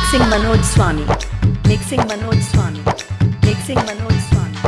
Mixing Manoj Swami. Mixing Manoj Swami. Mixing Manoj Swami.